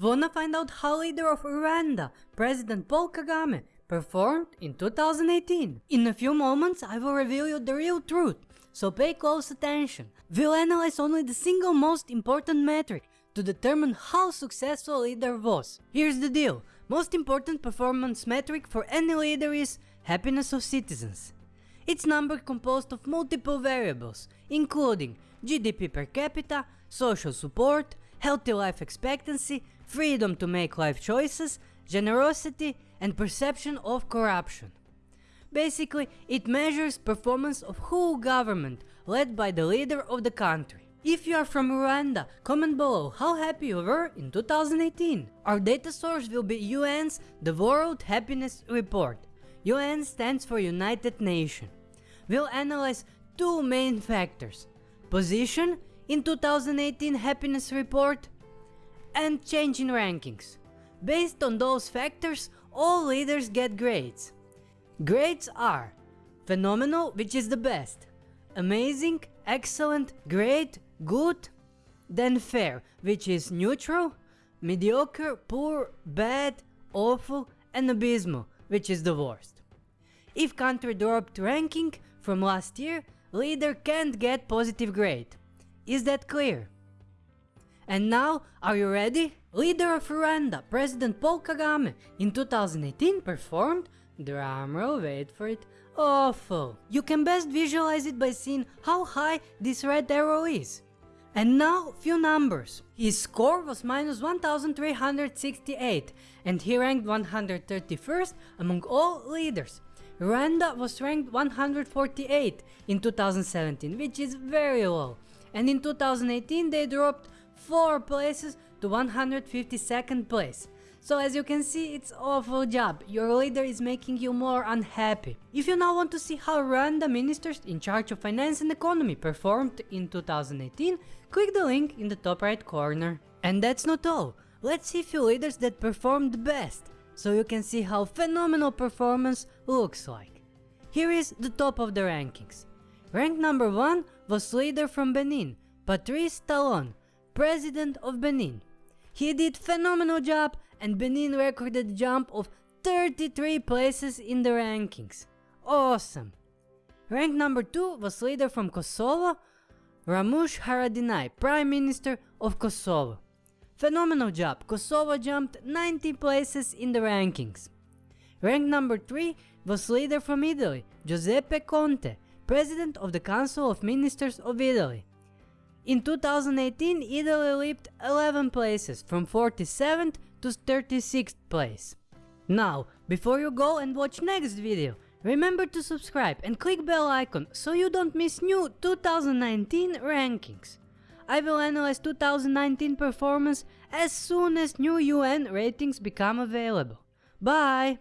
Wanna find out how leader of Rwanda, President Paul Kagame, performed in 2018? In a few moments I will reveal you the real truth, so pay close attention. We'll analyze only the single most important metric to determine how successful a leader was. Here's the deal, most important performance metric for any leader is happiness of citizens. It's number composed of multiple variables, including GDP per capita, social support, healthy life expectancy, freedom to make life choices, generosity and perception of corruption. Basically, it measures performance of whole government led by the leader of the country. If you are from Rwanda, comment below how happy you were in 2018. Our data source will be UN's The World Happiness Report. UN stands for United Nations. We'll analyze two main factors, position in 2018 happiness report and change in rankings. Based on those factors, all leaders get grades. Grades are phenomenal, which is the best, amazing, excellent, great, good, then fair, which is neutral, mediocre, poor, bad, awful, and abysmal, which is the worst. If country dropped ranking from last year, leader can't get positive grade. Is that clear? And now, are you ready? Leader of Rwanda, President Paul Kagame, in 2018 performed, drumroll, wait for it, awful. You can best visualize it by seeing how high this red arrow is. And now, few numbers. His score was minus 1368 and he ranked 131st among all leaders. Rwanda was ranked 148 in 2017, which is very low. And in 2018 they dropped 4 places to 152nd place. So as you can see, it's awful job, your leader is making you more unhappy. If you now want to see how Rwandan ministers in charge of finance and economy performed in 2018, click the link in the top right corner. And that's not all, let's see few leaders that performed best, so you can see how phenomenal performance looks like. Here is the top of the rankings. Rank number 1 was leader from Benin, Patrice Talon, president of Benin. He did phenomenal job and Benin recorded jump of 33 places in the rankings. Awesome! Rank number 2 was leader from Kosovo, Ramush Haradinaj, Prime Minister of Kosovo. Phenomenal job, Kosovo jumped 90 places in the rankings. Rank number 3 was leader from Italy, Giuseppe Conte, President of the Council of Ministers of Italy. In 2018, Italy leaped 11 places from 47th to 36th place. Now, before you go and watch next video, remember to subscribe and click bell icon so you don't miss new 2019 rankings. I will analyze 2019 performance as soon as new UN ratings become available. Bye!